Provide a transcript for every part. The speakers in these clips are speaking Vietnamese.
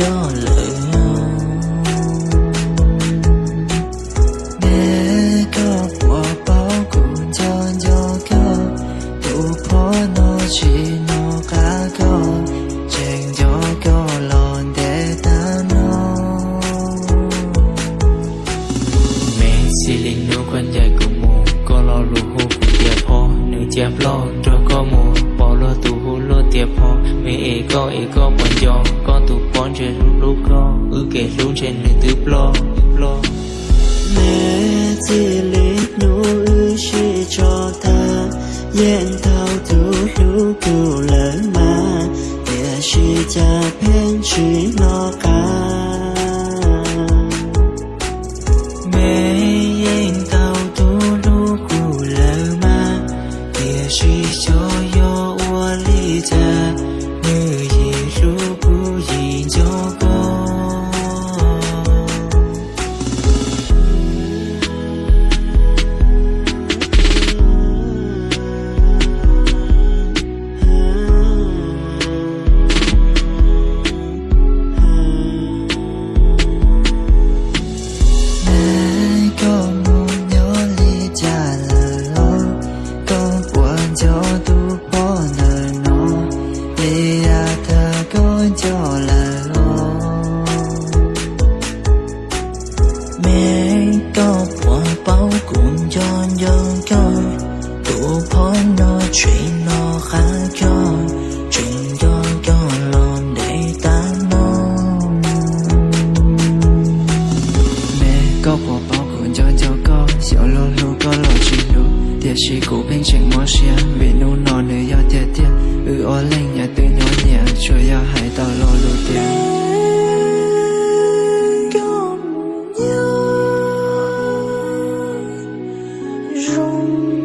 cho cho con, tu pho nó chỉ nó cả con, tránh cho con lòn để ta nó mẹ xin lỗi con dạy con lợi chép lo rồi có mù bỏ lo tu hú lo tiệp hoa mẹ ế có ế có bọn con tù con chơi lúc lúc con ư kể lúc trên nữ tứ lo lo mẹ chỉ lít nụ ư chỉ cho ta. Yên thao tu lu tu lớn mà. Để chỉ cha bên chỉ nó cả mẹ yên thao tu lu tu lớn mà. Để chỉ cho có buồn bao cũng cho nhân con Tu bỏ nó chuyện nó khá cho, Chuyện cho cho lòng để ta mong mẹ có bỏ bao cuốn cho cho con Xíu lô lô có lò chỉ lô Tiệt sĩ bên trên mô xia Vì nụ nọ nữ yêu tiệt tiệt Ư ô lên nhà tư nhỏ nhẹ Chúa yêu hãy tao lo lô tiệt 中。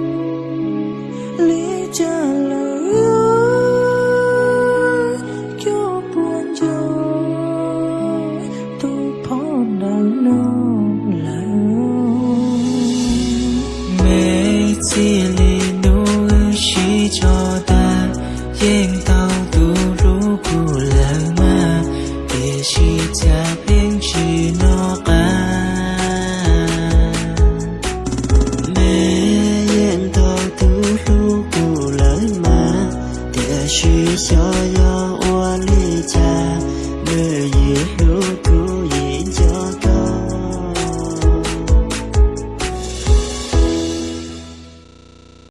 She.